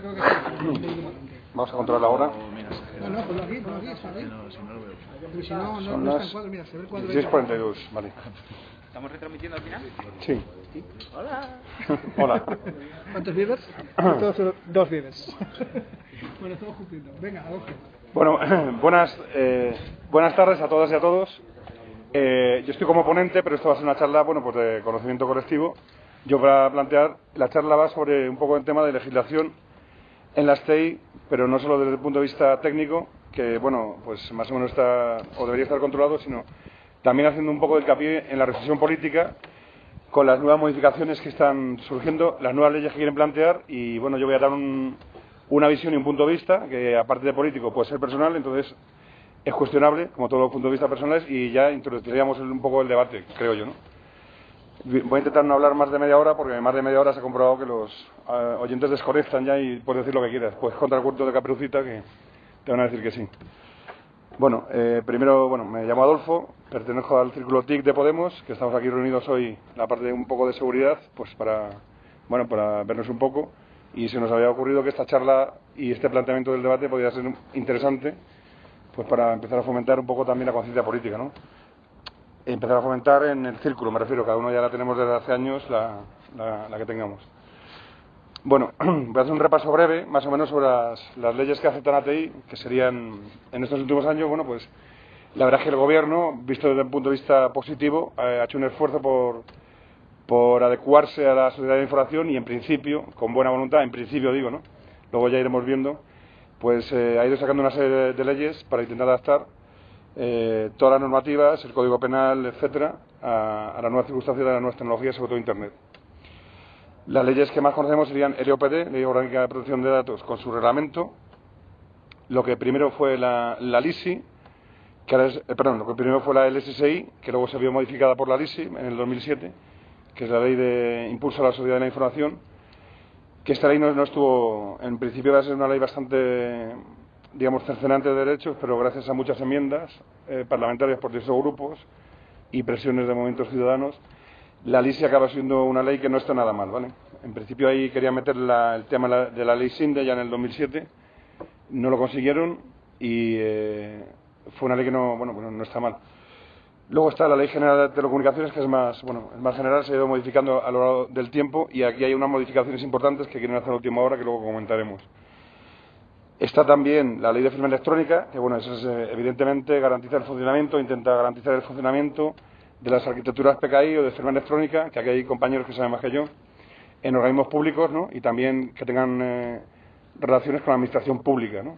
creo que sí. Vamos a controlar la hora. No, no, ponlo aquí, ponlo aquí, está ahí. Porque si no, no, Son no está las en cuadro, mira, se ve el cuadro. 16.42, vale. ¿Estamos retransmitiendo al final? Sí. Hola. Hola. ¿Cuántos viewers? Dos viewers. bueno, estamos cumpliendo. Venga, Adolfo. Bueno, buenas, eh, buenas tardes a todas y a todos. Eh, yo estoy como ponente, pero esto va a ser una charla bueno, pues de conocimiento colectivo. Yo para plantear, la charla va sobre un poco el tema de legislación en la STEI, pero no solo desde el punto de vista técnico, que bueno, pues más o menos está o debería estar controlado, sino también haciendo un poco de hincapié en la reflexión política con las nuevas modificaciones que están surgiendo, las nuevas leyes que quieren plantear y bueno, yo voy a dar un, una visión y un punto de vista que aparte de político puede ser personal, entonces es cuestionable, como todos los puntos de vista personales, y ya introduciríamos un poco el debate, creo yo, ¿no? Voy a intentar no hablar más de media hora porque más de media hora se ha comprobado que los eh, oyentes desconectan ya y puedes decir lo que quieras. Contra el culto de Caperucita que te van a decir que sí. Bueno, eh, primero, bueno, me llamo Adolfo, pertenezco al Círculo TIC de Podemos, que estamos aquí reunidos hoy, la parte de un poco de seguridad, pues para, bueno, para vernos un poco. Y se nos había ocurrido que esta charla y este planteamiento del debate podría ser interesante, pues para empezar a fomentar un poco también la conciencia política, ¿no? Empezar a fomentar en el círculo, me refiero, cada uno ya la tenemos desde hace años, la, la, que tengamos. Bueno, voy a hacer un repaso breve, más o menos, sobre las, las, leyes que afectan a TI, que serían en estos últimos años, bueno, pues la verdad es que el Gobierno, visto desde un punto de vista positivo, ha hecho un esfuerzo por, por adecuarse a la sociedad de información y, en principio, con buena voluntad, en principio digo, ¿no? Luego ya iremos viendo, pues eh, ha ido sacando una serie de leyes para intentar adaptar eh, todas las normativas, el Código Penal, etcétera, a, a las nuevas circunstancias de las nuevas tecnologías, sobre todo Internet. Las leyes que más conocemos serían LOPD, Ley Orgánica de Protección de Datos, con su reglamento. Lo que primero fue la, la LISI, que ahora eh, perdón, lo que primero fue la LSSI, que luego se vio modificada por la LISI en el 2007, que es la Ley de Impulso a la Sociedad de la Información, que esta ley no estuvo, en principio va a ser una ley bastante, digamos, cercenante de derechos, pero gracias a muchas enmiendas eh, parlamentarias por diversos grupos y presiones de movimientos ciudadanos, la LISI acaba siendo una ley que no está nada mal, ¿vale? En principio ahí quería meter la, el tema de la ley SINDE ya en el 2007, no lo consiguieron y eh, fue una ley que no, bueno, bueno, no está mal. Luego está la Ley General de Telecomunicaciones, que es más, bueno, es más general, se ha ido modificando a lo largo del tiempo y aquí hay unas modificaciones importantes que quieren hacer a última hora que luego comentaremos. Está también la Ley de Firma Electrónica, que bueno, eso es, eh, evidentemente garantiza el funcionamiento, intenta garantizar el funcionamiento de las arquitecturas PKI o de firma electrónica, que aquí hay compañeros que saben más que yo, en organismos públicos, ¿no? Y también que tengan eh, relaciones con la administración pública, ¿no?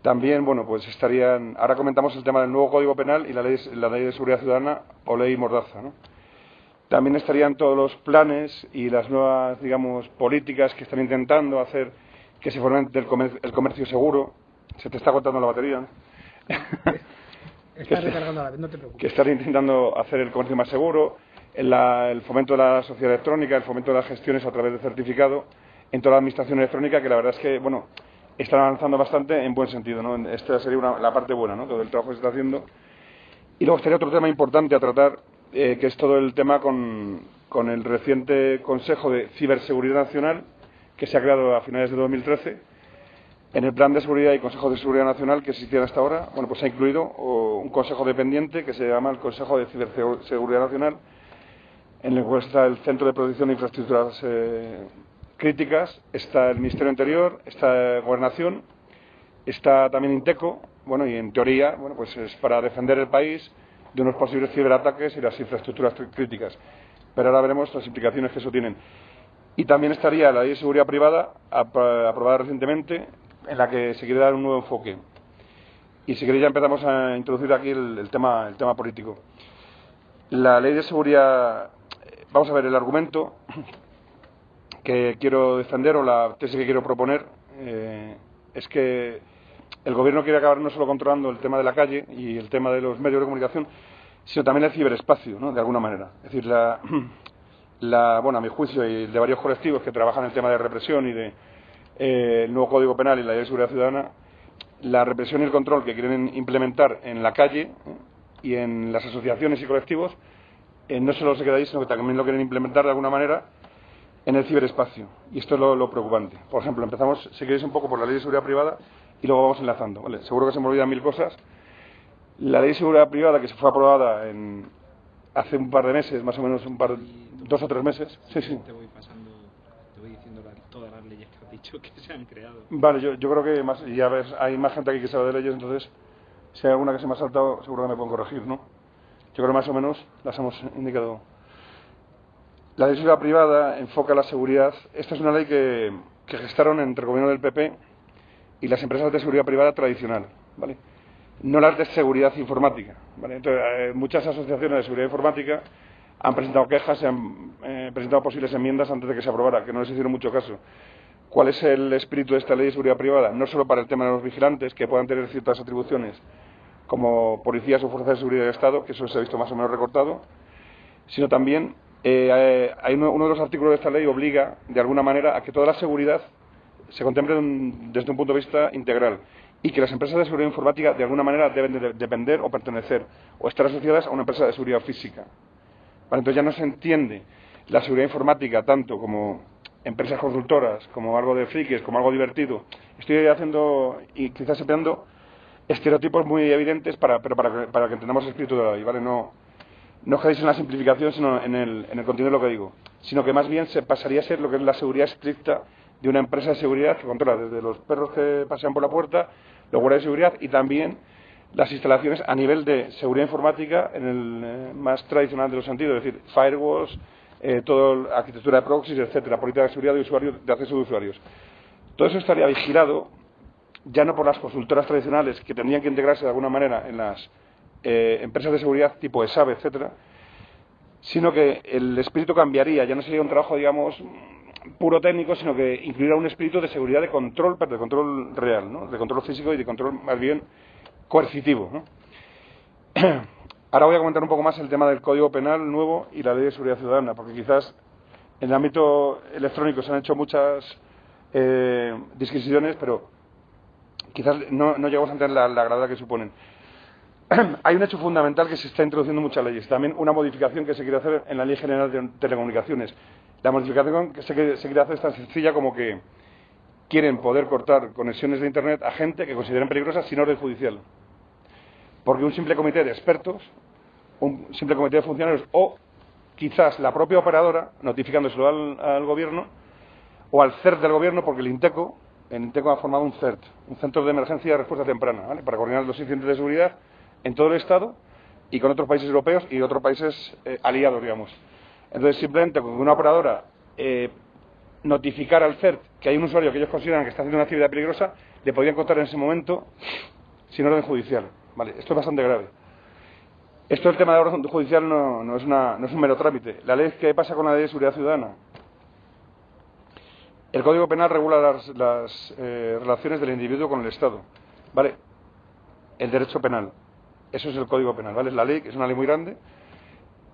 También, bueno, pues estarían. Ahora comentamos el tema del nuevo Código Penal y la ley, la ley de Seguridad Ciudadana o Ley Mordaza, ¿no? También estarían todos los planes y las nuevas, digamos, políticas que están intentando hacer que se fomente el comercio, el comercio seguro. Se te está cortando la batería, recargando la vez, no te preocupes. que están intentando hacer el comercio más seguro, el, la, el, fomento de la sociedad electrónica, el fomento de las gestiones a través de certificado en toda la administración electrónica, que la verdad es que, bueno, están avanzando bastante en buen sentido, ¿no? Esta sería una, la parte buena, ¿no? Todo el trabajo que se está haciendo. Y luego estaría otro tema importante a tratar, eh, que es todo el tema con, con el reciente Consejo de Ciberseguridad Nacional, que se ha creado a finales de 2013 en el Plan de Seguridad y Consejo de Seguridad Nacional que existía hasta ahora, bueno, pues se ha incluido un consejo dependiente que se llama el Consejo de Ciberseguridad Nacional, en el cual está el Centro de Protección de Infraestructuras eh, Críticas, está el Ministerio Interior, está Gobernación, está también Inteco, bueno, y en teoría, bueno, pues es para defender el país de unos posibles ciberataques y las infraestructuras críticas. Pero ahora veremos las implicaciones que eso tienen. Y también estaría la Ley de Seguridad Privada, aprobada recientemente, en la que se quiere dar un nuevo enfoque. Y si queréis ya empezamos a introducir aquí el, tema, el tema político. La ley de seguridad, vamos a ver, el argumento que quiero defender o la tesis que quiero proponer eh, es que el gobierno quiere acabar no solo controlando el tema de la calle y el tema de los medios de comunicación, sino también el ciberespacio, ¿no? de alguna manera. Es decir, la, la, bueno, a mi juicio y de varios colectivos que trabajan en el tema de represión y de eh, el nuevo Código Penal y la Ley de Seguridad Ciudadana, la represión y el control que quieren implementar en la calle ¿eh? y en las asociaciones y colectivos, eh, no solo se queda ahí, sino que también lo quieren implementar de alguna manera en el ciberespacio. Y esto es lo, preocupante. Por ejemplo, empezamos, si queréis, un poco por la ley de seguridad privada y luego vamos enlazando. ¿vale? Seguro que se me olvidan mil cosas. La ley de seguridad privada que se fue aprobada en, hace un par de meses, más o menos un par, dos o tres meses. Sí, sí. Te voy pasando, te voy diciendo todas las leyes que has dicho que se han creado. Vale, yo, yo creo que más, y a ver, hay más gente aquí que sabe de leyes, entonces, si hay alguna que se me ha saltado, seguro que me pueden corregir, ¿no? Yo creo que más o menos las hemos indicado. La ley de privada enfoca la seguridad. Esta es una ley que, que gestaron entre el gobierno del PP y las empresas de seguridad privada tradicional, ¿vale? No las de seguridad informática, ¿vale? Entonces, eh, muchas asociaciones de seguridad informática han presentado quejas, se han eh, presentado posibles enmiendas antes de que se aprobara, que no les hicieron mucho caso. ¿Cuál es el espíritu de esta ley de seguridad privada? No solo para el tema de los vigilantes, que puedan tener ciertas atribuciones como policías o fuerzas de seguridad del Estado, que eso se ha visto más o menos recortado, sino también eh, hay uno, de los artículos de esta ley obliga, de alguna manera, a que toda la seguridad se contemple desde un punto de vista integral y que las empresas de seguridad informática, de alguna manera, deben de depender o pertenecer o estar asociadas a una empresa de seguridad física. Entonces ya no se entiende la seguridad informática tanto como empresas consultoras, como algo de frikis, como algo divertido. Estoy haciendo y quizás empleando estereotipos muy evidentes para, pero para, para que entendamos el espíritu de la ley, ¿vale? No, no quedéis en la simplificación, sino en el, en el contenido de lo que digo, sino que más bien se pasaría a ser lo que es la seguridad estricta de una empresa de seguridad que controla desde los perros que pasean por la puerta, los guardias de seguridad y también las instalaciones a nivel de seguridad informática en el eh, más tradicional de los sentidos, es decir, firewalls, eh, toda la arquitectura de proxies, etcétera, política de seguridad de usuarios, de acceso de usuarios. Todo eso estaría vigilado ya no por las consultoras tradicionales que tendrían que integrarse de alguna manera en las eh, empresas de seguridad tipo ESAB, etcétera, sino que el espíritu cambiaría, ya no sería un trabajo, digamos, puro técnico, sino que incluirá un espíritu de seguridad de control, pero de control real, ¿no? de control físico y de control más bien coercitivo. ¿no? Ahora voy a comentar un poco más el tema del Código Penal nuevo y la Ley de Seguridad Ciudadana, porque quizás en el ámbito electrónico se han hecho muchas eh, disquisiciones, pero quizás no, no llegamos a entender la, gravedad que suponen. Hay un hecho fundamental que se está introduciendo en muchas leyes, también una modificación que se quiere hacer en la Ley General de Telecomunicaciones. La modificación que se, se quiere hacer es tan sencilla como que quieren poder cortar conexiones de Internet a gente que consideren peligrosas sin orden judicial. Porque un simple comité de expertos, un simple comité de funcionarios o quizás la propia operadora, notificándoselo al, al gobierno o al CERT del gobierno, porque el INTECO, el INTECO ha formado un CERT, un Centro de Emergencia de Respuesta Temprana, ¿vale? para coordinar los incidentes de seguridad en todo el Estado y con otros países europeos y otros países eh, aliados, digamos. Entonces, simplemente con una operadora eh, notificar al CERT que hay un usuario que ellos consideran que está haciendo una actividad peligrosa, le podrían contar en ese momento sin orden judicial. Vale, esto es bastante grave. Esto el tema de orden judicial no, no, es una, no es un mero trámite. La ley ¿qué pasa con la ley de seguridad ciudadana? El Código Penal regula las, las eh, relaciones del individuo con el Estado. Vale, el derecho penal. Eso es el Código Penal, ¿vale? Es la ley, que es una ley muy grande.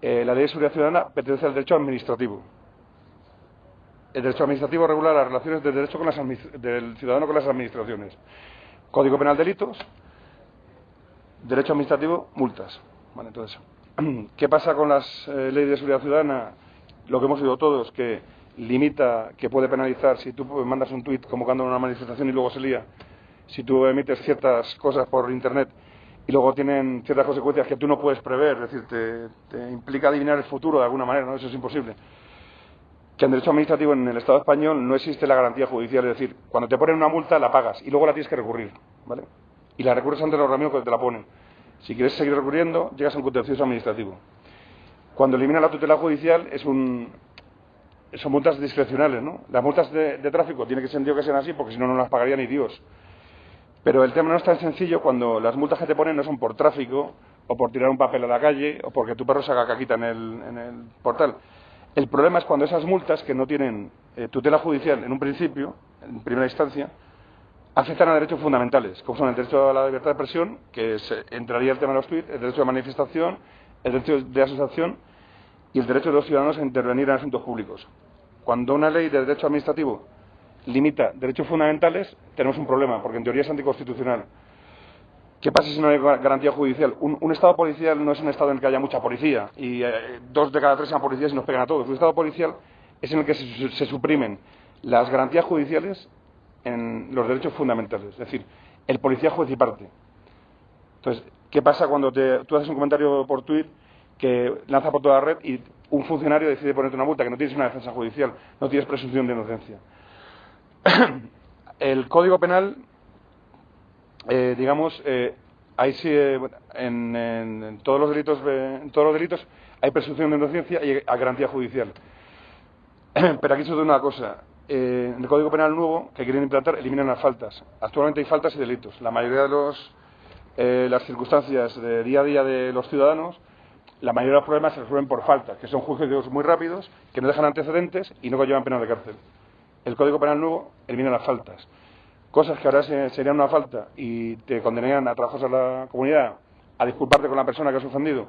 Eh, la ley de seguridad ciudadana pertenece al derecho administrativo. El derecho administrativo regula las relaciones del, derecho con las del ciudadano con las administraciones. Código Penal delitos, derecho administrativo multas. Vale, entonces, ¿qué pasa con las eh, leyes de seguridad ciudadana? Lo que hemos oído todos, que limita, que puede penalizar si tú mandas un tuit convocando una manifestación y luego se lía, si tú emites ciertas cosas por Internet y luego tienen ciertas consecuencias que tú no puedes prever, es decir, te, te implica adivinar el futuro de alguna manera, ¿no? Eso es imposible. Que en derecho administrativo en el Estado español no existe la garantía judicial, es decir, cuando te ponen una multa la pagas y luego la tienes que recurrir, ¿vale? Y la recurres ante los organismos que te la ponen. Si quieres seguir recurriendo, llegas a un contencioso administrativo. Cuando elimina la tutela judicial es un, son multas discrecionales, ¿no? Las multas de, tráfico tiene que sentido que sean así porque si no, no las pagaría ni Dios. Pero el tema no es tan sencillo cuando las multas que te ponen no son por tráfico o por tirar un papel a la calle o porque tu perro se haga caquita en el, en el portal. El problema es cuando esas multas que no tienen eh, tutela judicial en un principio, en primera instancia, afectan a derechos fundamentales, como son el derecho a la libertad de expresión, que se, entraría el tema de los tweets, el derecho de manifestación, el derecho de asociación y el derecho de los ciudadanos a intervenir en asuntos públicos. Cuando una ley de derecho administrativo limita derechos fundamentales, tenemos un problema, porque en teoría es anticonstitucional. ¿Qué pasa si no hay garantía judicial? Un, Estado policial no es un Estado en el que haya mucha policía y eh, dos de cada tres sean policías y nos pegan a todos. Un Estado policial es en el que se, se suprimen las garantías judiciales en los derechos fundamentales. Es decir, el policía juez y parte. Entonces, ¿qué pasa cuando te- tú haces un comentario por Twitter que lanza por toda la red y un funcionario decide ponerte una multa, que no tienes una defensa judicial, no tienes presunción de inocencia? el Código Penal, eh, digamos, eh, sí, eh, en, en- todos los delitos, eh, en todos los delitos hay presunción de inocencia y hay garantía judicial. Pero aquí se da una cosa. Eh, en el Código Penal nuevo que quieren implantar eliminan las faltas. Actualmente hay faltas y delitos. La mayoría de los, las circunstancias de día a día de los ciudadanos, la mayoría de los problemas se resuelven por faltas, que son juicios muy rápidos, que no dejan antecedentes y no conllevan pena de cárcel. El Código Penal nuevo elimina las faltas. Cosas que ahora se- serían una falta y te condenarían a trabajos a la comunidad, a disculparte con la persona que has ofendido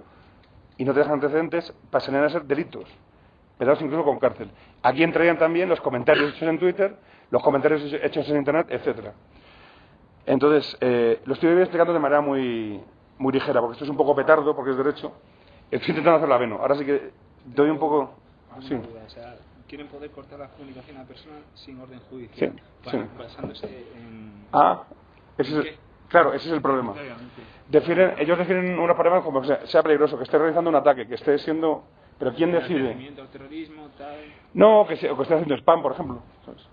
y no te dejan antecedentes, pasarían a ser delitos pedados incluso con cárcel. Aquí entrarían también los comentarios hechos en Twitter, los comentarios hechos en Internet, etcétera. Entonces, eh, lo estoy explicando de manera muy, muy ligera, porque esto es un poco petardo, porque es derecho. Estoy intentando hacerlo ameno. Ahora sí que doy un poco... Sí. Quieren poder cortar la comunicación a la persona sin orden judicial, Sí, ba- sí. basándose en... Ah, ese es, claro, ese es el problema. Definen, ellos definen unos problemas como que sea, sea peligroso, que esté realizando un ataque, que esté siendo... Pero ¿quién decide? Terrorismo, tal... No, que, se- o que esté haciendo spam, por ejemplo. ¿sabes?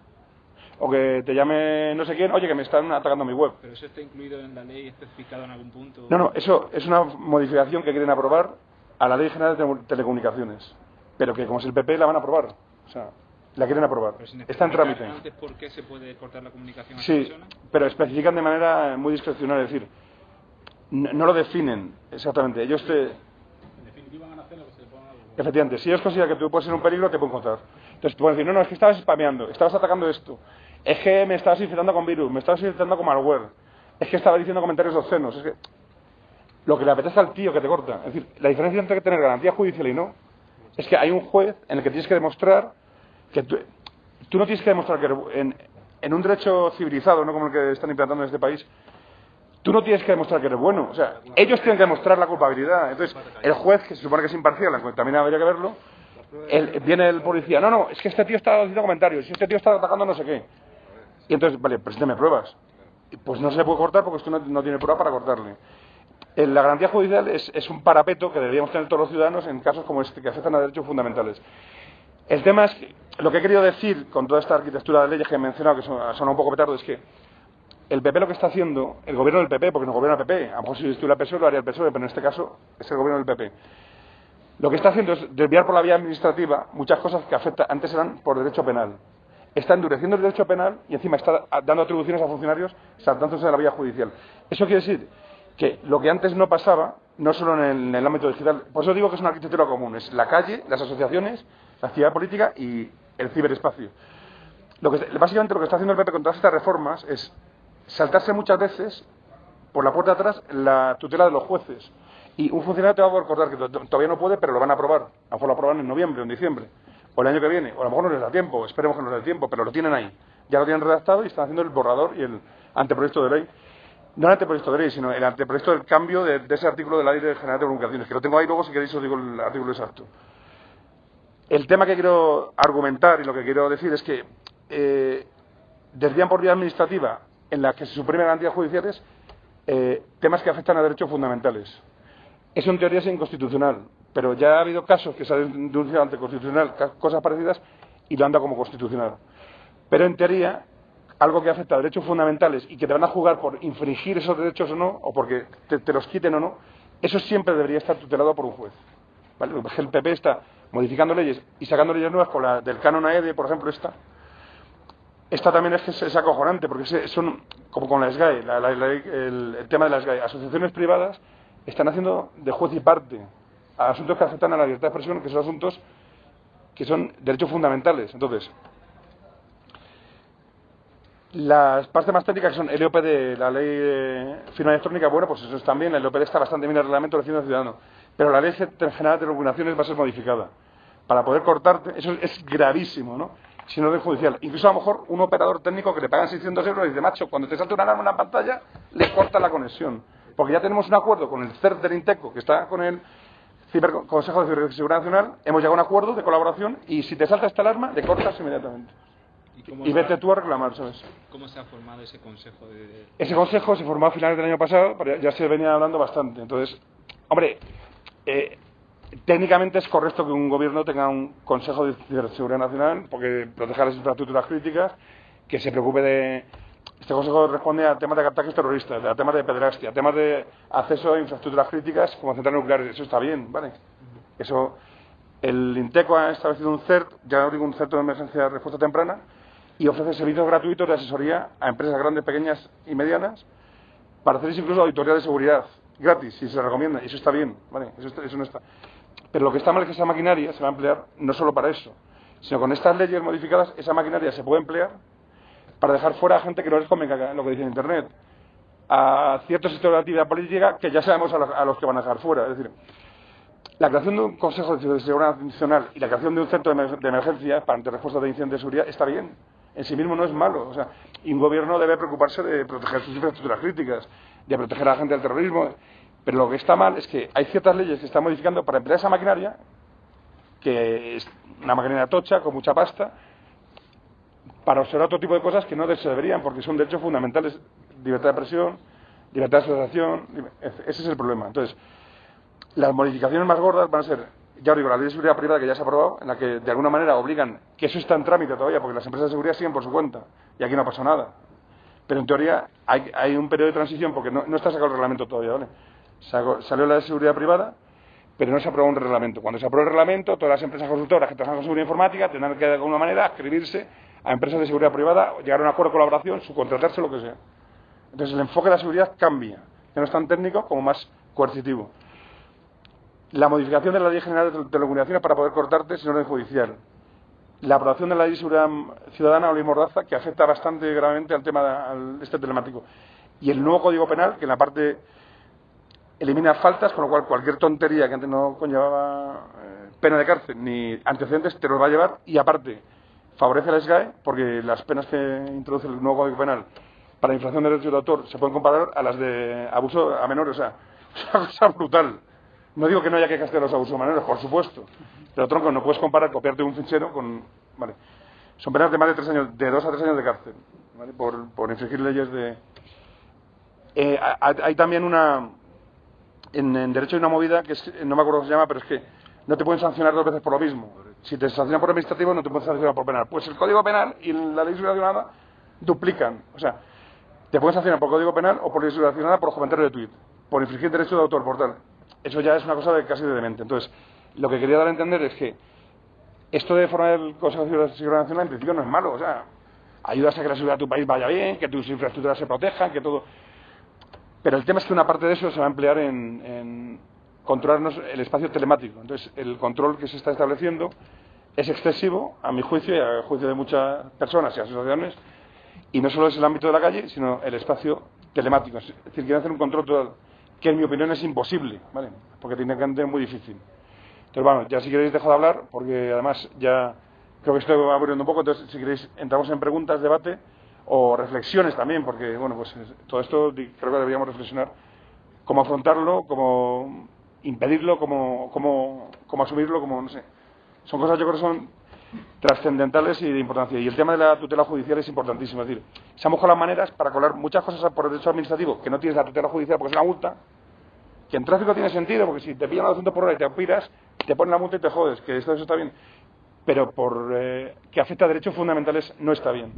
O que te llame no sé quién, oye, que me están atacando mi web. Pero eso está incluido en la ley, especificado en algún punto. No, no, eso es una modificación que quieren aprobar a la Ley General de Tele- Telecomunicaciones. Pero que como es el PP la van a aprobar. O sea, la quieren aprobar. Está en trámite. Antes, ¿por qué se puede cortar la comunicación a Sí, persona? pero especifican de manera muy discrecional, es decir, no, no lo definen exactamente. Ellos te, En definitiva van a hacer lo que se le ponga algo. Efectivamente, si ellos consideran que tú puedes ser un peligro, te pueden encontrar. Entonces te pueden decir, no, no, es que estabas spameando, estabas atacando esto, es que me estabas infectando con virus, me estabas infectando con malware, es que estabas diciendo comentarios obscenos, es que lo que le apetece al tío que te corta. Es decir, la diferencia entre tener garantía judicial y no es que hay un juez en el que tienes que demostrar que tú, no tienes que demostrar que en, en un derecho civilizado, no como el que están implantando en este país, tú no tienes que demostrar que eres bueno. O sea, ellos tienen que demostrar la culpabilidad. Entonces, el juez, que se supone que es imparcial, aunque también habría que verlo, el- viene el policía, no, no, es que este tío está haciendo comentarios, este tío está atacando no sé qué. Y entonces, vale, presénteme pruebas. Pues no se puede cortar porque usted no, no tiene prueba para cortarle. Eh, La garantía judicial es, es un parapeto que deberíamos tener todos los ciudadanos en casos como este, que afectan a derechos fundamentales. El tema es que lo que he querido decir con toda esta arquitectura de leyes que he mencionado, que son, un poco petardo, es que el PP lo que está haciendo, el gobierno del PP, porque no gobierna el PP, a lo mejor si estuviera el PSOE lo haría el PSOE, pero en este caso es el gobierno del PP. Lo que está haciendo es desviar por la vía administrativa muchas cosas que afectan, antes eran por derecho penal. Está endureciendo el derecho penal y encima está dando atribuciones a funcionarios saltándose de la vía judicial. Eso quiere decir que lo que antes no pasaba, no solo en el, ámbito digital, por eso digo que es una arquitectura común, es la calle, las asociaciones, la actividad política y el ciberespacio. Lo que, básicamente lo que está haciendo el PP con todas estas reformas es saltarse muchas veces por la puerta de atrás la tutela de los jueces. Y un funcionario te va a poder cortar que to- todavía no puede, pero lo van a aprobar. A lo mejor lo aprobarán en noviembre o en diciembre. O el año que viene. O a lo mejor no les da tiempo. Esperemos que no les dé tiempo, pero lo tienen ahí. Ya lo tienen redactado y están haciendo el borrador y el anteproyecto de ley. No el anteproyecto de ley, sino el anteproyecto del cambio de, ese artículo de la Ley General de Comunicaciones. Que lo tengo ahí luego, si queréis os digo el artículo exacto. El tema que quiero argumentar y lo que quiero decir es que eh, desvían por vía administrativa en la que se suprimen garantías judiciales eh, temas que afectan a derechos fundamentales. Eso en teoría es inconstitucional, pero ya ha habido casos que se han denunciado ante constitucional, cosas parecidas, y lo han dado como constitucional. Pero en teoría, algo que afecta a derechos fundamentales y que te van a jugar por infringir esos derechos o no, o porque te, los quiten o no, eso siempre debería estar tutelado por un juez. El PP está modificando leyes y sacando leyes nuevas, con la del canon AEDE, por ejemplo, esta, esta también es que es, acojonante, porque son, como con la SGAE, la- el tema de las SGAE, asociaciones privadas están haciendo de juez y parte a asuntos que afectan a la libertad de expresión, que son asuntos que son derechos fundamentales. Entonces, las partes más técnicas que son el EOPD, la ley de firma electrónica, bueno, pues eso está bien, el EOPD está bastante bien en el reglamento de del ciudadano, pero la ley general de regulaciones va a ser modificada para poder cortarte, eso es gravísimo, ¿no? Sin orden judicial. Incluso a lo mejor un operador técnico que le pagan 600 euros y dice, macho, cuando te salta una alarma en la pantalla, le corta la conexión. Porque ya tenemos un acuerdo con el CERT del Inteco, que está con el Ciber- Consejo de Ciberseguridad Nacional, hemos llegado a un acuerdo de colaboración y si te salta esta alarma, te cortas inmediatamente. ¿Y vete tú a reclamar, ¿sabes? cómo se ha formado ese consejo de... Ese consejo se formó a finales del año pasado, pero ya se venía hablando bastante. Entonces, hombre, eh, técnicamente es correcto que un gobierno tenga un Consejo de Ciberseguridad Nacional porque proteja las infraestructuras críticas, que se preocupe de... Este consejo responde a temas de ataques terroristas, a temas de pederastia, a temas de acceso a infraestructuras críticas como centrales nucleares. Eso está bien, ¿vale? Eso, el INTECO ha establecido un CERT, ya no digo un centro de emergencia de respuesta temprana, y ofrece servicios gratuitos de asesoría a empresas grandes, pequeñas y medianas para hacer incluso auditoría de seguridad gratis, si se recomienda, y eso está bien, ¿vale? Eso, está- eso no está. Pero lo que está mal es que esa maquinaria se va a emplear no solo para eso, sino con estas leyes modificadas, esa maquinaria se puede emplear para dejar fuera a gente que no les convenga lo que dice en Internet, a ciertos sectores de actividad política que ya sabemos a los, a los que van a dejar fuera. Es decir, la creación de un Consejo de Seguridad Nacional y la creación de un centro de emer- de emergencia para ante respuesta de incendios de seguridad está bien. En sí mismo no es malo. O sea, y un gobierno debe preocuparse de proteger sus infraestructuras críticas, de proteger a la gente del terrorismo. Pero lo que está mal es que hay ciertas leyes que están modificando para emplear esa maquinaria, que es una maquinaria tocha, con mucha pasta, para observar otro tipo de cosas que no se deberían, porque son derechos fundamentales, libertad de expresión, libertad de asociación, ese es el problema. Entonces, las modificaciones más gordas van a ser, ya os digo, la ley de seguridad privada que ya se ha aprobado, en la que de alguna manera obligan, que eso está en trámite todavía, porque las empresas de seguridad siguen por su cuenta, y aquí no ha pasado nada. Pero en teoría hay, un periodo de transición, porque no, no está sacado el reglamento todavía, ¿vale? Salió la de seguridad privada, pero no se aprobó un reglamento. Cuando se apruebe el reglamento, todas las empresas consultoras que trabajan con seguridad informática tendrán que de alguna manera escribirse a empresas de seguridad privada, llegar a un acuerdo de colaboración, subcontratarse, lo que sea. Entonces el enfoque de la seguridad cambia, ya no es tan técnico como más coercitivo. La modificación de la Ley General de Telecomunicaciones para poder cortarte sin orden judicial. La aprobación de la Ley de Seguridad Ciudadana o Ley Mordaza, que afecta bastante gravemente al tema de- este telemático. Y el nuevo Código Penal, que en la parte elimina faltas, con lo cual cualquier tontería que antes no conllevaba eh, pena de cárcel ni antecedentes te los va a llevar y aparte favorece al SGAE porque las penas que introduce el nuevo Código Penal para infracción de derechos de autor se pueden comparar a las de abuso a menores, o sea, es una cosa brutal. No digo que no haya que castigar los abusos menores, por supuesto, pero tronco, no puedes comparar copiarte un fichero con... Vale. Son penas de más de tres años, de dos a tres años de cárcel, ¿vale? por, por infringir leyes de... Eh, hay también una, en, derecho hay una movida que es, no me acuerdo cómo se llama, pero es que no te pueden sancionar dos veces por lo mismo. Si te sancionan por administrativo, no te pueden sancionar por penal. Pues el Código Penal y la Ley Ciudadana duplican. O sea, te pueden sancionar por Código Penal o por Ley Ciudadana por comentario de tuit, por infringir derechos de autor, por tal. Eso ya es una cosa de casi de demente. Entonces, lo que quería dar a entender es que esto de formar el Consejo de Seguridad Nacional en principio no es malo. O sea, ayudas a que la seguridad de tu país vaya bien, que tus infraestructuras se protejan, que todo. Pero el tema es que una parte de eso se va a emplear en, en controlarnos el espacio telemático. Entonces, el control que se está estableciendo es excesivo, a mi juicio y a juicio de muchas personas y asociaciones, y no solo es el ámbito de la calle, sino el espacio telemático. Es decir, quieren hacer un control total, que en mi opinión es imposible, ¿vale? Porque que ser muy difícil. Entonces, bueno, ya si queréis dejo de hablar, porque además ya creo que estoy aburriendo un poco, entonces si queréis entramos en preguntas, debate o reflexiones también, porque bueno, pues es- todo esto creo que deberíamos reflexionar cómo afrontarlo, cómo impedirlo, cómo, cómo, cómo asumirlo, cómo, no sé. Son cosas yo creo que son trascendentales y de importancia. Y el tema de la tutela judicial es importantísimo. Es decir, se han buscado las maneras para colar muchas cosas por el derecho administrativo que no tienes la tutela judicial porque es una multa, que en tráfico tiene sentido, porque si te pillan a 200 por hora y te piras, te ponen la multa y te jodes, que esto eso está bien. Pero por eh, que afecta a derechos fundamentales no está bien.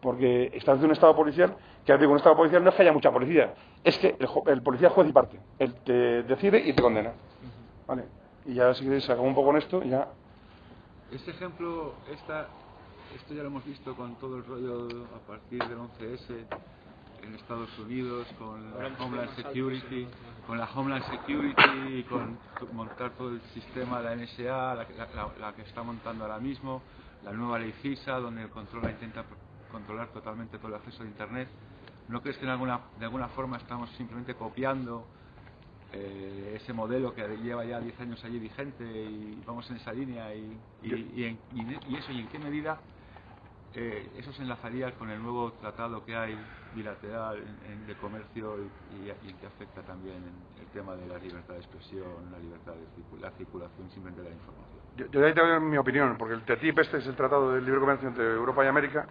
Porque estás de un estado policial, que digo, un estado policial no es que haya mucha policía, es que el, el policía juez y parte. Él te decide y te condena. Vale. Y ya si queréis acabo un poco con esto ya. Este ejemplo, esta, esto ya lo hemos visto con todo el rollo a partir del 11S en Estados Unidos, con la Homeland Security, con la Homeland Security y con montar todo el sistema, la NSA, la, que- la- la- que está montando ahora mismo, la nueva ley FISA, donde el controla intenta controlar totalmente todo el acceso a Internet. ¿No crees que en alguna, de alguna forma estamos simplemente copiando eh, ese modelo que lleva ya 10 años allí vigente y vamos en esa línea y, y, y en- y en- eso y en qué medida eh, eso se enlazaría con el nuevo tratado que hay bilateral de comercio y, y, que afecta también el tema de la libertad de expresión, la libertad de la circulación simplemente de la información. Yo, yo ahí te mi opinión, porque el TTIP este es el tratado de libre comercio entre Europa y América,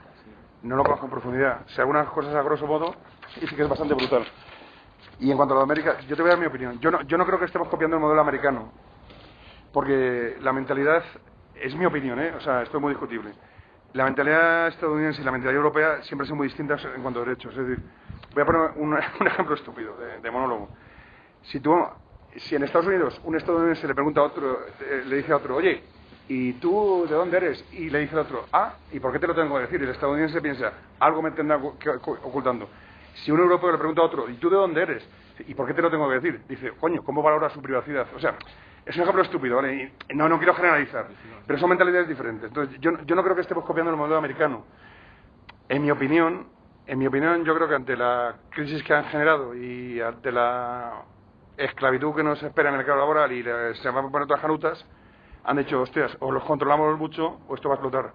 no lo conozco en profundidad. Sé algunas cosas a grosso modo y sí que es bastante brutal. Y en cuanto a América, yo te voy a dar mi opinión. Yo no, yo no creo que estemos copiando el modelo americano, porque la mentalidad, es mi opinión, ¿eh? o sea, esto es muy discutible. La mentalidad estadounidense y la mentalidad europea siempre son muy distintas en cuanto a derechos. Es decir, voy a poner un, ejemplo estúpido de, monólogo. Si tú, si en Estados Unidos un estadounidense le pregunta a otro, eh, le dice a otro, oye, ¿y tú de dónde eres? Y le dice al otro, ah, ¿y por qué te lo tengo que decir? Y el estadounidense piensa, algo me tendrá ocultando. Si un europeo le pregunta a otro, ¿y tú de dónde eres? ¿Y por qué te lo tengo que decir? Dice, coño, ¿cómo valora su privacidad? O sea, es un ejemplo estúpido, ¿vale? Y no, no quiero generalizar, pero son mentalidades diferentes. Entonces, yo, yo no creo que estemos copiando el modelo americano. En mi opinión, en mi opinión, yo creo que ante la crisis que han generado y ante la esclavitud que nos espera en el mercado laboral y se van a poner todas canutas, han dicho, hostias, o los controlamos mucho o esto va a explotar.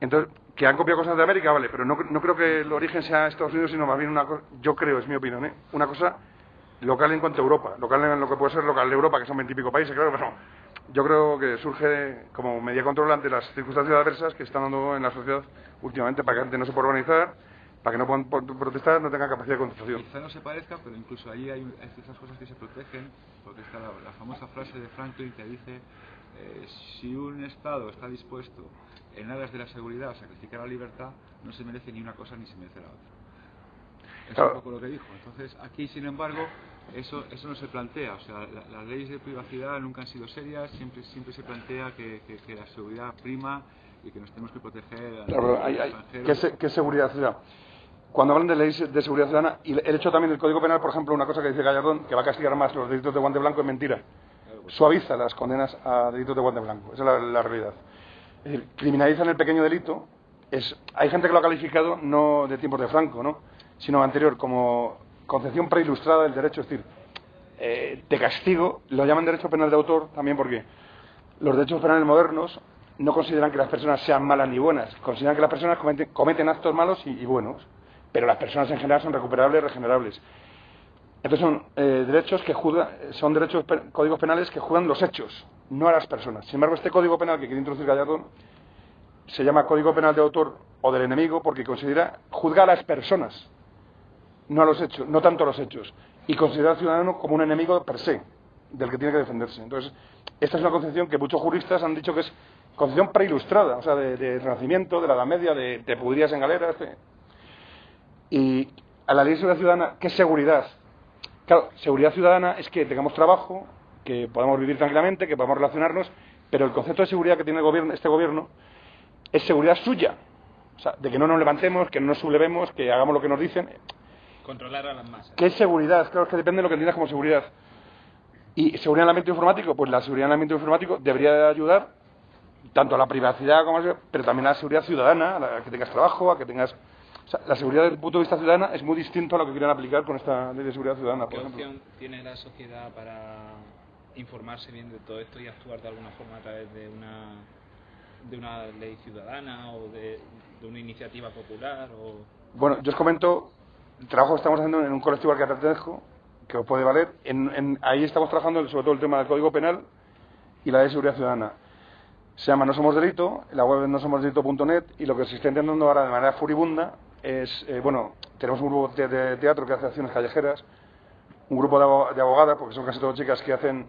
Entonces, que han copiado cosas de América, vale, pero no, no creo que el origen sea Estados Unidos, sino más bien una cosa, yo creo, es mi opinión, ¿eh? una cosa local en cuanto a Europa, local en lo que puede ser local de Europa, que son veintipico países, claro, pero yo creo que surge como medida control ante las circunstancias adversas que están dando en la sociedad últimamente para que gente no se pueda organizar, para que no puedan protestar, no tenga capacidad de contestación. Quizá no se parezca, pero incluso ahí hay, ciertas cosas que se protegen, porque está la, famosa frase de Franklin que dice, eh, si un Estado está dispuesto en aras de la seguridad sacrificar la libertad, no se merece ni una cosa ni se merece la otra. Es un poco lo que dijo. Entonces, aquí, sin embargo, eso, eso no se plantea. O sea, las leyes de privacidad nunca han sido serias, siempre, siempre se plantea que, que, la seguridad prima y que nos tenemos que proteger a claro, hay, hay, ¿qué, ¿Qué seguridad ciudadana? Cuando hablan de leyes de seguridad ciudadana, y el hecho también del Código Penal, por ejemplo, una cosa que dice Gallardón, que va a castigar más los delitos de guante blanco, es mentira. Suaviza las condenas a delitos de guante blanco. Esa es la, la realidad. Decir, criminalizan el pequeño delito. Es, hay gente que lo ha calificado no de tiempos de Franco, ¿no? sino anterior, como concepción preilustrada del derecho, es decir, eh, de castigo, lo llaman derecho penal de autor también porque los derechos penales modernos no consideran que las personas sean malas ni buenas, consideran que las personas cometen, actos malos y, buenos, pero las personas en general son recuperables regenerables. Entonces son eh, derechos que son derechos códigos penales que juzgan los hechos, no a las personas. Sin embargo, este código penal que quiere introducir Gallardo se llama código penal de autor o del enemigo porque considera juzga a las personas, no a los hechos, no tanto a los hechos, y considerar al ciudadano como un enemigo per se, del que tiene que defenderse. Entonces, esta es una concepción que muchos juristas han dicho que es concepción preilustrada, o sea, de, Renacimiento, de la Edad Media, de, de pudrías en galeras. Y a la ley de seguridad ciudadana, ¿qué seguridad? Claro, seguridad ciudadana es que tengamos trabajo, que podamos vivir tranquilamente, que podamos relacionarnos, pero el concepto de seguridad que tiene el gobierno, este gobierno es seguridad suya. O sea, de que no nos levantemos, que no nos sublevemos, que hagamos lo que nos dicen. Controlar a las masas. ¿Qué es seguridad? Claro, es que depende de lo que entiendas como seguridad. ¿Y seguridad en el ambiente informático? Pues la seguridad en el ambiente informático debería ayudar tanto a la privacidad como a pero también a la seguridad ciudadana, a que tengas trabajo, a que tengas... O sea, la seguridad desde el punto de vista ciudadana es muy distinto a lo que quieren aplicar con esta ley de seguridad ciudadana. ¿Qué opción tiene la sociedad para informarse bien de todo esto y actuar de alguna forma a través de una de una ley ciudadana o de, de una iniciativa popular? O... Bueno, yo os comento el trabajo que estamos haciendo en un colectivo al que pertenezco, que os puede valer. En, ahí estamos trabajando sobre todo el tema del Código Penal y la de seguridad ciudadana. Se llama No Somos Delito, la web es nosomosdelito.net y lo que se está intentando ahora de manera furibunda es, eh, bueno, tenemos un grupo de, teatro que hace acciones callejeras, un grupo de abogadas, porque son casi todas chicas que hacen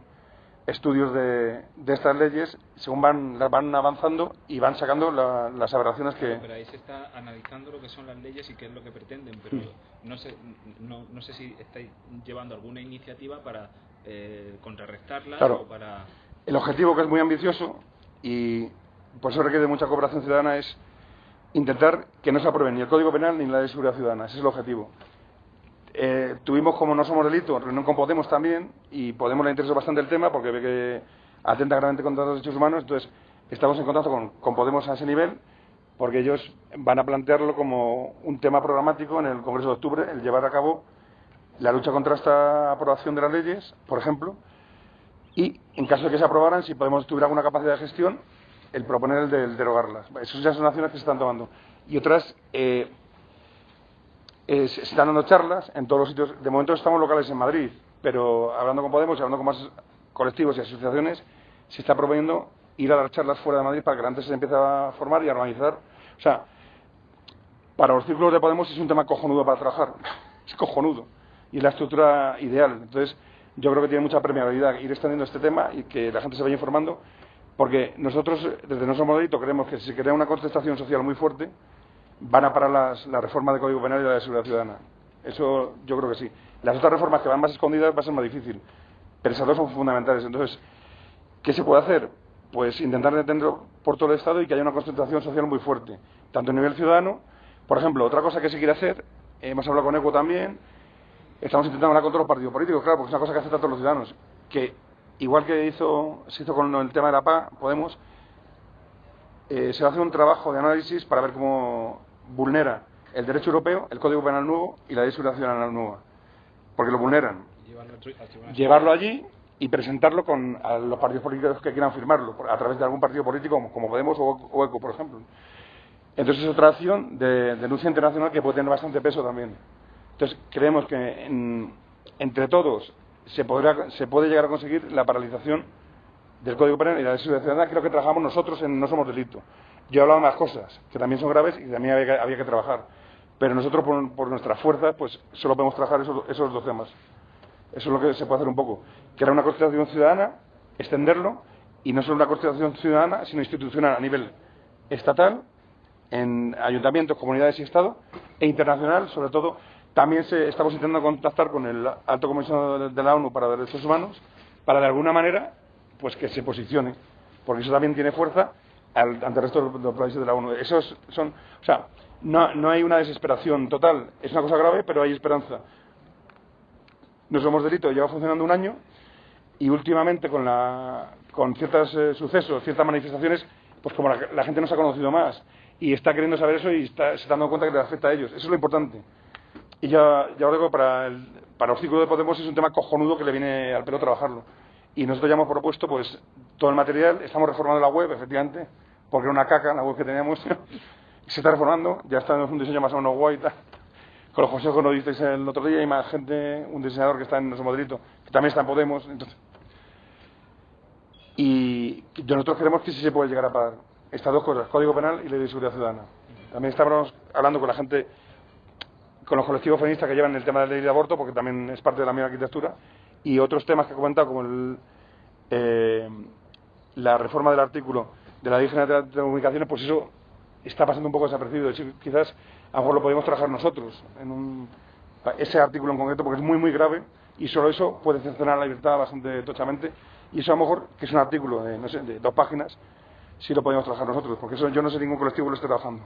estudios de, de, estas leyes según van, van avanzando y van sacando las aberraciones que... Pero ahí se está analizando lo que son las leyes y qué es lo que pretenden, pero no, sé, no, no sé si estáis llevando alguna iniciativa para eh, contrarrestarlas claro. o para... El objetivo que es muy ambicioso y por eso requiere mucha cooperación ciudadana es intentar que no se aprueben ni el Código Penal ni la Ley de Seguridad Ciudadana. Ese es el objetivo. Eh, tuvimos, como no somos delito, reunión con Podemos también, y Podemos le interesó bastante el tema porque ve que atenta gravemente contra los derechos humanos, entonces estamos en contacto con, Podemos a ese nivel, porque ellos van a plantearlo como un tema programático en el Congreso de Octubre, el llevar a cabo la lucha contra esta aprobación de las leyes, por ejemplo, y en caso de que se aprobaran, si Podemos tuviera alguna capacidad de gestión, el proponer el de derogarlas. Esas son acciones que se están tomando. Y otras, eh, eh, se están dando charlas en todos los sitios. De momento estamos locales en Madrid, pero hablando con Podemos y hablando con más colectivos y asociaciones, se está proponiendo ir a dar charlas fuera de Madrid para que antes se empiece a formar y a organizar. O sea, para los círculos de Podemos es un tema cojonudo para trabajar. Es cojonudo. Y es la estructura ideal. Entonces, yo creo que tiene mucha permeabilidad ir extendiendo este tema y que la gente se vaya informando, porque nosotros, desde nuestro modelito, creemos que si se crea una contestación social muy fuerte, van a parar las, la reforma del Código Penal y la de Seguridad Ciudadana. Eso yo creo que sí. Las otras reformas que van más escondidas va a ser más difícil, pero esas dos son fundamentales. Entonces, ¿qué se puede hacer? Pues intentar detenerlo por todo el Estado y que haya una concentración social muy fuerte, tanto a nivel ciudadano. Por ejemplo, otra cosa que se quiere hacer, hemos hablado con ECO también, estamos intentando hablar con todos los partidos políticos, claro, porque es una cosa que afecta a todos los ciudadanos, que igual que hizo, se hizo con el tema de la PA, Podemos, eh, se hace un trabajo de análisis para ver cómo vulnera el derecho europeo, el Código Penal nuevo y la ley de seguridad ciudadana nueva. Porque lo vulneran. Llevarlo allí y presentarlo con a los partidos políticos que quieran firmarlo, a través de algún partido político como, Podemos o, ECO, por ejemplo. Entonces es otra acción de denuncia internacional que puede tener bastante peso también. Entonces creemos que entre todos se, podrá, se puede llegar a conseguir la paralización del Código Penal y la de seguridad ciudadana, creo que trabajamos nosotros en No Somos Delito. Yo he hablado más cosas que también son graves y también había que, trabajar. Pero nosotros, por, nuestra fuerza, pues solo podemos trabajar esos, esos dos temas. Eso es lo que se puede hacer un poco. Era una constitución ciudadana, extenderlo, y no solo una constitución ciudadana, sino institucional a nivel estatal, en ayuntamientos, comunidades y Estado, e internacional, sobre todo. También se, estamos intentando contactar con el alto comisionado de la ONU para Derechos Humanos, para de alguna manera, pues que se posicione, porque eso también tiene fuerza ante el resto de los países de la ONU. Esos son, o sea, no, no hay una desesperación total, es una cosa grave, pero hay esperanza. No somos delito, lleva funcionando un año y últimamente con, la, con ciertos eh, sucesos, ciertas manifestaciones, pues como la, gente nos ha conocido más y está queriendo saber eso y está, se está dando cuenta que le afecta a ellos. Eso es lo importante. Y ya, ya os digo, para, el, para los círculos de Podemos es un tema cojonudo que le viene al pelo trabajarlo. Y nosotros ya hemos propuesto pues todo el material, estamos reformando la web, efectivamente, porque era una caca la web que teníamos. se está reformando, ya está en un diseño más o menos guay tal. Con los consejos que nos disteis el otro día, hay más gente, un diseñador que está en nuestro modelito, que también está en Podemos. Y nosotros queremos que sí se puede llegar a pagar estas dos cosas, Código Penal y Ley de Seguridad Ciudadana. También estamos hablando con la gente, con los colectivos feministas que llevan el tema de la ley de aborto, porque también es parte de la misma arquitectura, y otros temas que he comentado, como el, eh, la reforma del artículo de la Ley de Telecomunicaciones, pues eso está pasando un poco desapercibido. Quizás a lo mejor lo podemos trabajar nosotros en un, ese artículo en concreto, porque es muy, muy grave y solo eso puede cercenar la libertad bastante tochamente. Y eso a lo mejor, que es un artículo de, no sé, de dos páginas, sí lo podemos trabajar nosotros, porque eso yo no sé ningún colectivo lo esté trabajando.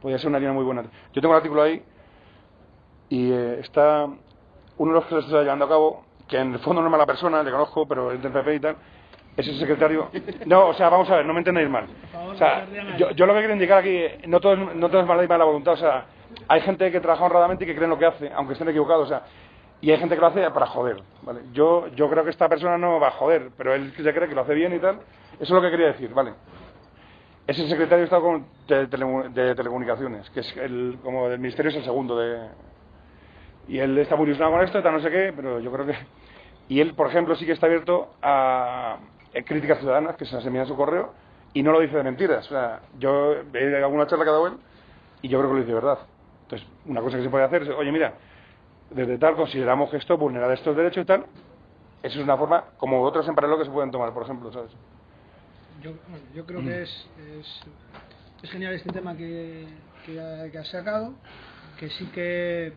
Podría ser una línea muy buena. Yo tengo un artículo ahí y eh, está uno de los que se está llevando a cabo, que en el fondo no es mala persona, le conozco, pero es del PP y tal, es el secretario. No, o sea, vamos a ver, no me entendéis mal. O sea, yo, yo lo que quiero indicar aquí, no todo, es, no todo es mala y mala voluntad, o sea, hay gente que trabaja honradamente y que cree lo que hace, aunque estén equivocados, o sea, y hay gente que lo hace para joder, ¿vale? Yo, yo creo que esta persona no va a joder, pero él se cree que lo hace bien y tal. Eso es lo que quería decir, ¿vale? Es el secretario de Estado de, Telecomunicaciones, que es el, como del Ministerio es el segundo de... Y él está muy ilusionado con esto, tal no sé qué, pero yo creo que... Y él, por ejemplo, sí que está abierto a, eh, críticas ciudadanas que se las envían a su correo y no lo dice de mentiras. O sea, yo he alguna charla que ha dado y yo creo que lo dice de verdad. Entonces, una cosa que se puede hacer es, oye, mira, desde tal consideramos que esto vulnera estos derechos y tal. Eso es una forma, como otros en paralelo que se pueden tomar, por ejemplo, ¿sabes? Yo, yo creo que es, es, genial este tema que, que, has sacado, que sí que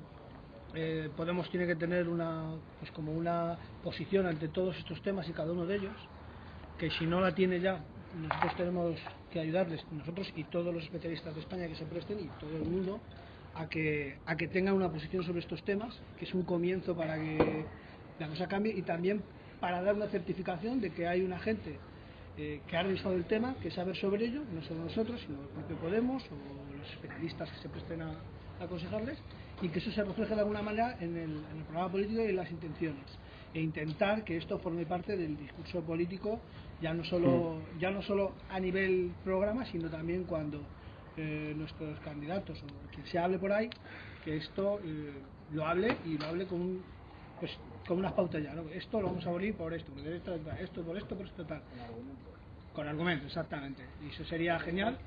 eh, Podemos tiene que tener una, pues como una posición ante todos estos temas y cada uno de ellos que si no la tiene ya, nosotros tenemos que ayudarles, nosotros y todos los especialistas de España que se presten y todo el mundo, a que, a que tengan una posición sobre estos temas, que es un comienzo para que la cosa cambie y también para dar una certificación de que hay una gente eh, que ha revisado el tema, que sabe sobre ello, no solo nosotros, sino el propio Podemos o los especialistas que se presten a, aconsejarles, y que eso se refleje de alguna manera en el, en el programa político y en las intenciones e intentar que esto forme parte del discurso político ya no solo Mm. ya no solo a nivel programa sino también cuando eh, nuestros candidatos o quien se hable por ahí que esto eh, lo hable y lo hable con un- pues con unas pautas ya ¿no? esto lo vamos a abolir por esto por esto, esto por esto por esto tal con argumentos exactamente y eso sería genial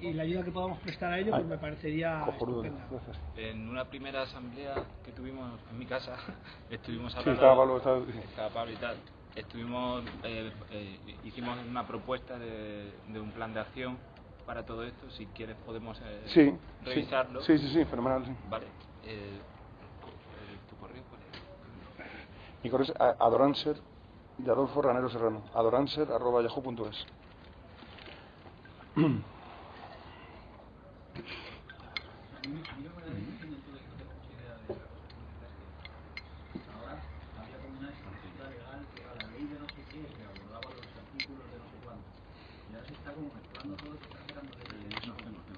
y, y la ayuda que podamos prestar a ello pues me parecería estupenda. En una primera asamblea que tuvimos en mi casa, estuvimos Sí, hablando. estaba Pablo, estaba- estaba Pablo y tal. Estuvimos, eh, eh, hicimos una propuesta de, de un plan de acción para todo esto. Si quieres, podemos eh, Sí, sí. revisarlo. Sí, sí, sí, fenomenal. sí. Vale. Eh, eh, ¿Tu correo cuál es? Mi correo es adoranser de Adolfo Ranero Serrano. adoranser arroba yahoo.es. Ahora había como una estructura legal que era la ley de no sé qué, que abordaba los artículos de no sé cuánto. Y ahora se está como mezclando todo, se está sacando de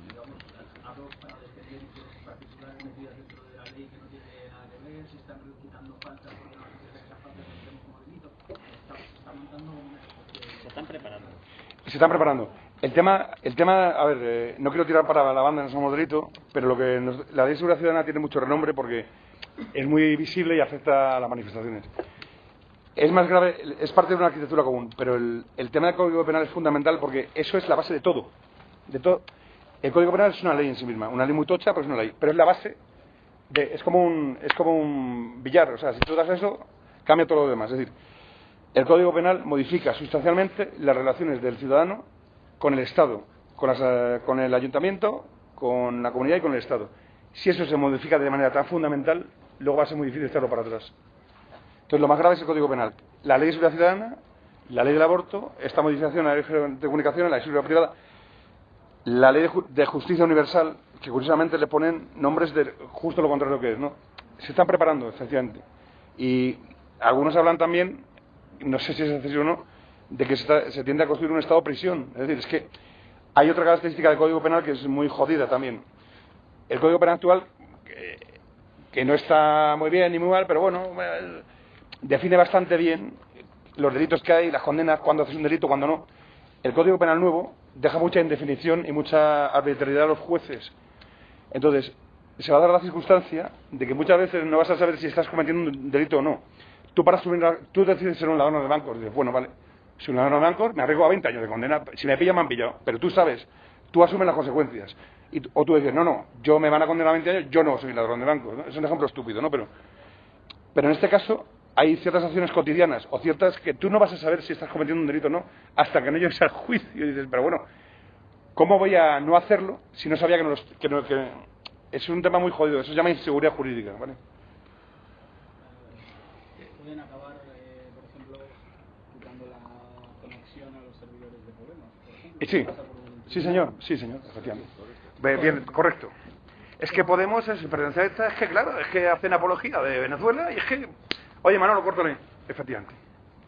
digamos, hablo para defender intereses particulares metidas dentro de la ley que no tiene nada que ver, se están quitando faltas porque no se quiere esas faltas que tenemos como delito. Está, se están preparando. El tema, el tema a ver, eh, no quiero tirar para la banda, no somos delito, pero lo que nos- la ley de seguridad ciudadana tiene mucho renombre porque es muy visible y afecta a las manifestaciones. Es más grave, es parte de una arquitectura común, pero el, el tema del Código Penal es fundamental porque eso es la base de todo. De todo. El Código Penal es una ley en sí misma, una ley muy tocha, pero es una ley. Pero es la base, de, es, como un, es como un billar, o sea, si tú das eso, cambia todo lo demás. Es decir, el Código Penal modifica sustancialmente las relaciones del ciudadano con el Estado, con, las, con el ayuntamiento, con la comunidad y con el Estado. Si eso se modifica de manera tan fundamental, luego va a ser muy difícil echarlo para atrás. Entonces, lo más grave es el Código Penal. La ley de seguridad ciudadana, la ley del aborto, esta modificación de la ley de comunicaciones, la ley de seguridad privada, la ley de justicia universal, que curiosamente le ponen nombres de justo lo contrario que es, ¿no? Se están preparando, efectivamente. Y algunos hablan también, no sé si es así o no, de que se, tiende a construir un estado prisión. Es decir, es que hay otra característica del Código Penal que es muy jodida también. El Código Penal actual, que, que no está muy bien ni muy mal, pero bueno, eh, define bastante bien los delitos que hay, las condenas, cuándo haces un delito, cuándo no. El Código Penal nuevo deja mucha indefinición y mucha arbitrariedad a los jueces. Entonces, se va a dar la circunstancia de que muchas veces no vas a saber si estás cometiendo un delito o no. Tú, para subir, tú decides ser un ladrón de bancos, dices, bueno, vale, soy un ladrón de bancos, me arriesgo a 20 años de condena, si me pillan me han pillado, pero tú sabes, tú asumes las consecuencias. Y, o tú dices, no, no, yo me van a condenar a 20 años, yo no soy ladrón de bancos. Es un ejemplo estúpido, ¿no? Pero, pero en este caso hay ciertas acciones cotidianas o ciertas que tú no vas a saber si estás cometiendo un delito o no hasta que no llegues al juicio. Y dices, pero bueno, ¿cómo voy a no hacerlo si no sabía que no, los- que no- que- es un tema muy jodido, eso se llama inseguridad jurídica, ¿vale? Pueden acabar, eh, por ejemplo, quitando la conexión a los servidores de Podemos, por ejemplo. Y sí, sí señor, sí señor, efectivamente. Bien, bien, correcto. Es que Podemos, es pertenece a esta, es que claro, es que hacen apología de Venezuela y es que, oye Manolo, córtale, efectivamente.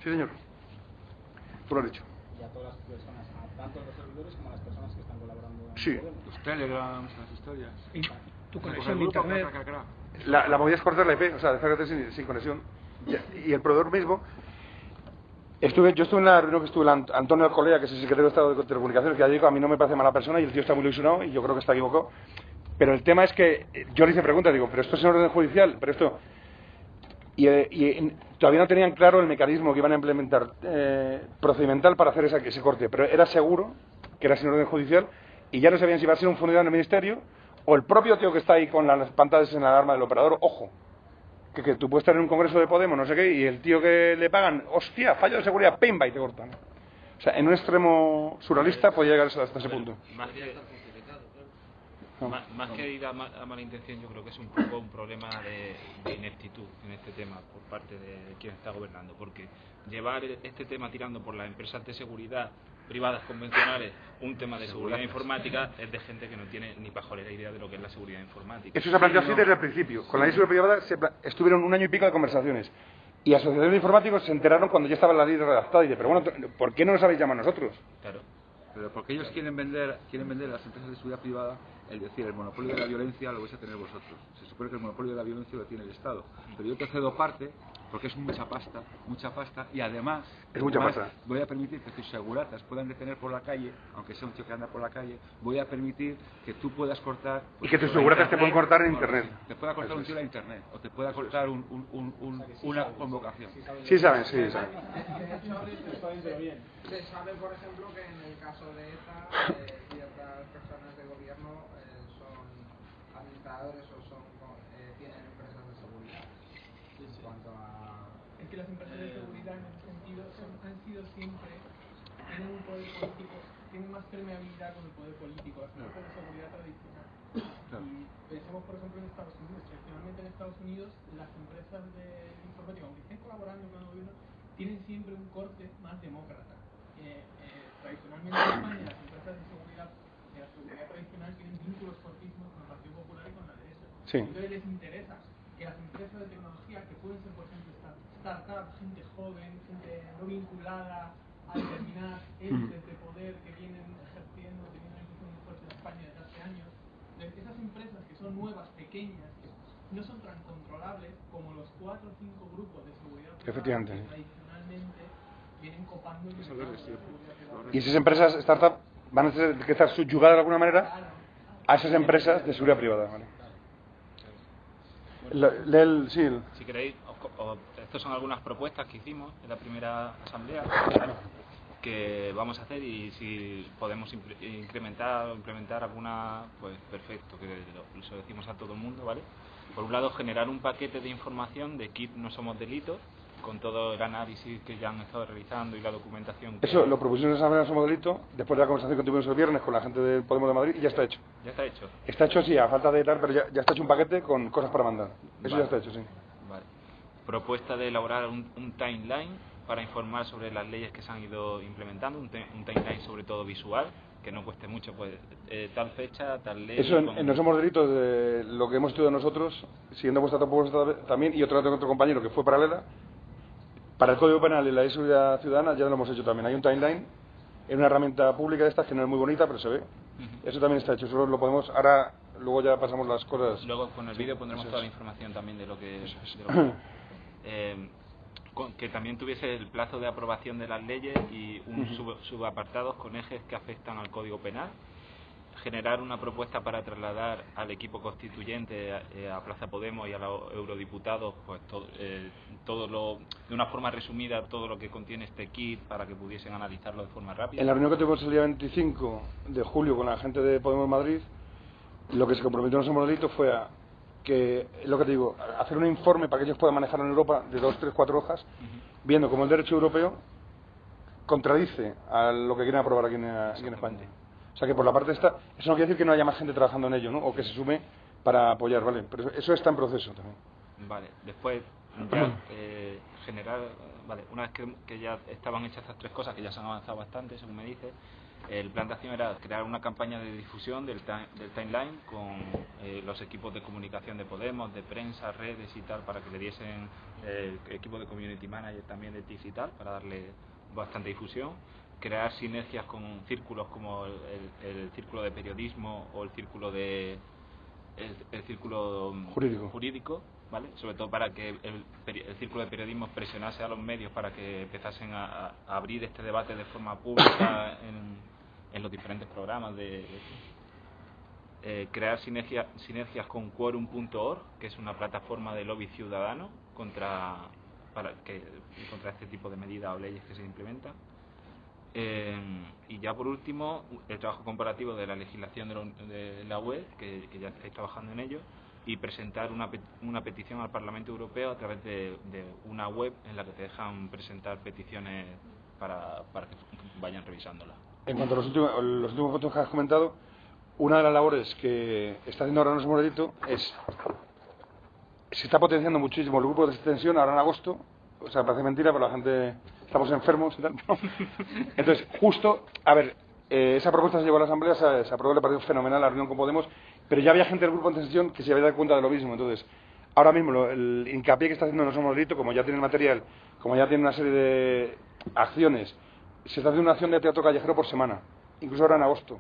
Sí señor, tú lo has dicho. y a todas las personas, a tanto los servidores como a las personas que están colaborando en Sí. Los telegrams, las historias. Y tu conexión de internet. La, la movida es cortar la IP, o sea, descargarte sin, sin conexión. Y, el proveedor mismo. Estuve, yo estuve en la reunión que estuve el Ant- Antonio Alcolea, que es el secretario de Estado de Telecomunicaciones, que ya digo, a mí no me parece mala persona y el tío está muy ilusionado y yo creo que está equivocado. Pero el tema es que eh, yo le hice preguntas, digo, pero esto es en orden judicial, pero esto. Y, eh, y, eh, todavía no tenían claro el mecanismo que iban a implementar eh, procedimental para hacer esa- ese corte, pero era seguro que era sin orden judicial y ya no sabían si iba a ser un funcionario del ministerio o el propio tío que está ahí con las pantallas en la alarma del operador, ojo, que, que tú puedes estar en un congreso de Podemos, no sé qué, y el tío que le pagan, hostia, fallo de seguridad, pimba, y te cortan. O sea, en un extremo surrealista podía llegar hasta ese punto. Más que, No. más, más que ir a, ma- a mala intención, yo creo que es un poco un problema de, de ineptitud en este tema por parte de quien está gobernando, porque llevar este tema tirando por las empresas de seguridad privadas convencionales un tema de seguridad informática es de gente que no tiene ni pajolera idea de lo que es la seguridad informática. Eso se planteó así desde el principio. Con la ley de seguridad privada se pla- estuvieron un año y pico de conversaciones. Y asociaciones de informáticos se enteraron cuando ya estaba la ley redactada y de, pero bueno, ¿por qué no nos habéis llamado a nosotros? Claro. Pero porque ellos quieren vender, quieren vender a las empresas de seguridad privada el decir el monopolio de la violencia lo vais a tener vosotros. Se supone que el monopolio de la violencia lo tiene el Estado. Pero yo te cedo parte porque es mucha pasta, mucha pasta, y además, Es mucha además, pasta. voy a permitir que tus seguratas puedan detener por la calle, aunque sea un tío que anda por la calle, voy a permitir que tú puedas cortar... Y que tus seguratas te internet, pueden cortar en o- internet. Te pueda cortar Eso un es. tío la internet, o te pueda cortar un, un- un- un- una convocación. Sí saben, sí saben. Se sabe, por ejemplo, que en el caso de ETA, eh, ciertas personas de gobierno eh, son administradores o son eh, tienen empresas de seguridad. En cuanto a. Es que las empresas de seguridad en ese sentido han sido siempre, tienen un poder político, tienen más permeabilidad con el poder político, las empresas de seguridad tradicional. Y pensemos, por ejemplo, en Estados Unidos, tradicionalmente en Estados Unidos las empresas de informática, aunque estén colaborando con el gobierno, tienen siempre un corte más demócrata. Eh, eh, tradicionalmente en España las empresas de seguridad, de la seguridad tradicional tienen vínculos fortísimos con el Partido Popular y con la derecha. Sí. Entonces les interesa que las empresas de tecnología, que pueden ser, por ejemplo, start- startups, gente joven, gente no vinculada a determinadas élites de poder que vienen ejerciendo, teniendo una inclusión muy fuerte en España desde hace años, esas empresas que son nuevas, pequeñas, que no son tan controlables como los cuatro o cinco grupos de seguridad Efectivamente, que tradicionalmente vienen copando el mercado de seguridad privada. Y esas empresas, startup, van a tener que estar subyugadas de alguna manera a esas empresas de seguridad privada. ¿vale? La- el- sí, el- Si queréis, os os- estas son algunas propuestas que hicimos en la primera asamblea que vamos a hacer y si podemos incrementar o implementar alguna, pues perfecto, que lo, se lo decimos a todo el mundo, ¿vale? Por un lado, generar un paquete de información de KIP No Somos Delitos, con todo el análisis que ya han estado realizando y la documentación. que- eso lo propusimos en esa Asamblea Somos Delito, después de la conversación que tuvimos el viernes con la gente del Podemos de Madrid y ya está hecho. Ya está hecho. Está hecho, sí, a falta de tal, pero ya, ya está hecho un paquete con cosas para mandar. Eso Vale. ya está hecho, sí. Propuesta de elaborar un, un timeline para informar sobre las leyes que se han ido implementando, un, un timeline sobre todo visual, que no cueste mucho, pues eh, tal fecha, tal ley. Eso en, con- en Somos Delitos, de lo que hemos estudiado nosotros, siguiendo vuestra propuesta también, y otro, otro compañero que fue paralela, para el Código Penal y la Ley de Seguridad Ciudadana ya lo hemos hecho también. Hay un timeline en una herramienta pública de estas que no es muy bonita, pero se ve. Eso también está hecho, solo lo podemos. Ahora, luego ya pasamos las cosas. Luego con el vídeo pondremos toda la información también de lo que... Eso es. de lo que- eh, con- que también tuviese el plazo de aprobación de las leyes y un Ujú. sub- subapartados con ejes que afectan al Código Penal. Generar una propuesta para trasladar al equipo constituyente, a, eh, a Plaza Podemos y a los eurodiputados, pues todo, eh, todo lo, de una forma resumida, todo lo que contiene este kit para que pudiesen analizarlo de forma rápida. En la reunión que tuvimos el día 25 de julio con la gente de Podemos Madrid, lo que se comprometió en No Somos Delitos fue a que, lo que te digo, hacer un informe para que ellos puedan manejar en Europa de dos, tres, cuatro hojas, viendo cómo el derecho europeo contradice a lo que quieren aprobar aquí en, aquí en España. O sea que por la parte esta, eso no quiere decir que no haya más gente trabajando en ello, ¿no? O que se sume para apoyar, ¿vale? Pero eso está en proceso también. Vale, después ya eh, generar, vale, una vez que, que ya estaban hechas estas tres cosas, que ya se han avanzado bastante, según me dice, el plan de acción era crear una campaña de difusión del, del timeline con eh, los equipos de comunicación de Podemos, de prensa, redes y tal, para que le diesen eh, equipo de community manager también de TIC y tal, para darle bastante difusión. Crear sinergias con círculos como el, círculo de periodismo o el círculo de el, el círculo Jurídico. jurídico, ¿vale? Sobre todo para que el, el círculo de periodismo presionase a los medios para que empezasen a, a abrir este debate de forma pública en, en los diferentes programas de, eh, crear sinergia- sinergias con quorum.org, que es una plataforma de lobby ciudadano contra para que contra este tipo de medidas o leyes que se implementan. Eh, y ya por último, el trabajo comparativo de la legislación de, la- de la web, que, ya estáis trabajando en ello, y presentar una, una petición al Parlamento Europeo a través de, de una web en la que te dejan presentar peticiones para, para que vayan revisándolas. En cuanto a los últimos, los últimos puntos que has comentado, una de las labores que está haciendo ahora nuestro Delito es. Se está potenciando muchísimo el grupo de extensión ahora en agosto. O sea, parece mentira, pero la gente. Estamos enfermos y tal. ¿no? Entonces, justo. A ver, eh, esa propuesta se llevó a la Asamblea, se, se aprobó, le pareció fenomenal la reunión con Podemos, pero ya había gente del grupo de extensión que se había dado cuenta de lo mismo. Entonces, ahora mismo lo- el hincapié que está haciendo No Somos Delito, como ya tiene el material, como ya tiene una serie de acciones, se está haciendo una acción de teatro callejero por semana, incluso ahora en agosto.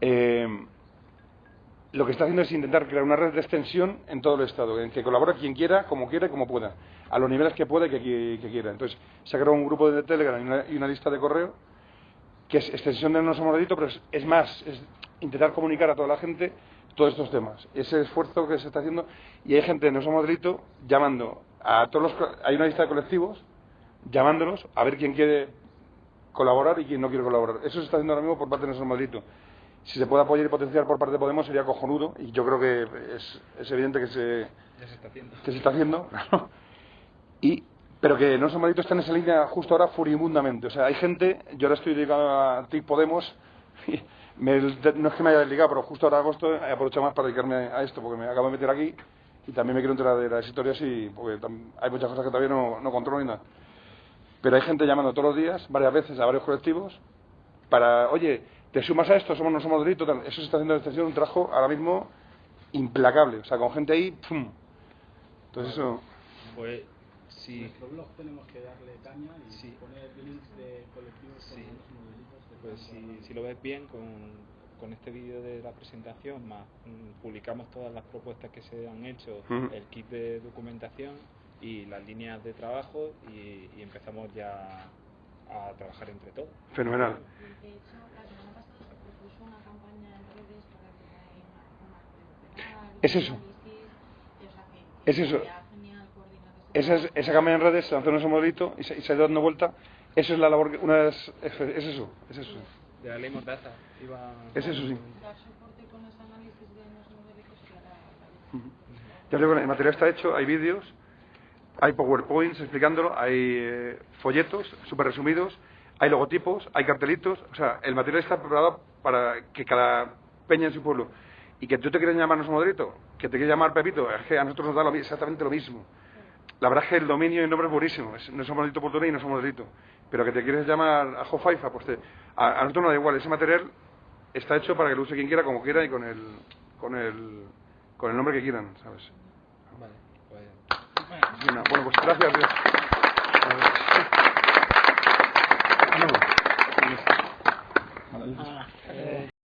Eh, lo que está haciendo es intentar crear una red de extensión en todo el Estado, en que colabore quien quiera, como quiera y como pueda, a los niveles que pueda y que, que- quiera. Entonces, se ha creado un grupo de Telegram y una, y una lista de correo que es extensión de No Somos pero es, más, es intentar comunicar a toda la gente todos estos temas. Ese esfuerzo que se está haciendo, y hay gente de No Somos llamando a todos los... Hay una lista de colectivos llamándolos a ver quién quiere colaborar y quién no quiere colaborar. Eso se está haciendo ahora mismo por parte de Somos Delito. Si se puede apoyar y potenciar por parte de Podemos sería cojonudo, y yo creo que es, es evidente que se, Ya se está haciendo. que se está haciendo, claro. Y, pero que son malditos está en esa línea justo ahora furibundamente. O sea, hay gente, yo ahora estoy dedicado a TIC Podemos, y me- no es que me haya desligado, pero justo ahora agosto he aprovechado más para dedicarme a esto, porque me acabo de meter aquí y también me quiero enterar de las historias y porque hay muchas cosas que todavía no, no controlo ni nada. Pero hay gente llamando todos los días, varias veces, a varios colectivos, para, oye, te sumas a esto, somos no somos delito, tal. Eso se está haciendo en extensión un trabajo ahora mismo implacable, o sea, con gente ahí, ¡pum! Entonces eso... Pues sí, nuestro blog tenemos que darle caña y Sí. poner links de colectivos Sí. con los modelitos de pues si, si lo ves bien con, con este vídeo de la presentación, más mm, publicamos todas las propuestas que se han hecho, el kit de documentación y las líneas de trabajo y, y empezamos ya a trabajar entre todos. Fenomenal. De hecho, la semana pasada se propuso una campaña en redes para que haya una, Es eso. Es eso. Esa, es, esa campaña en redes, se lanzó en ese modelito y se, y se ha ido dando vuelta. Eso es la labor, que, una de las- es, es eso, es eso. De la ley Mordaza iba... Es eso, sí. Dar soporte con los análisis de los Ujú. Ya digo, el material está hecho, hay vídeos, hay PowerPoints explicándolo, hay eh, folletos súper resumidos, hay logotipos, hay cartelitos, o sea, el material está preparado para que cada peña en su pueblo, y que tú te quieres llamar no somos delito, que te quieres llamar Pepito, es que a nosotros nos da lo exactamente lo mismo. La verdad es que el dominio y el nombre es buenísimo, es- no somos delito por y no somos delito, pero que te quieres llamar a Jofaifa, pues te- a, a nosotros nos da igual, ese material está hecho para que lo use quien quiera, como quiera y con el, con el, con el nombre que quieran, ¿sabes? Bueno, pues gracias. Dios.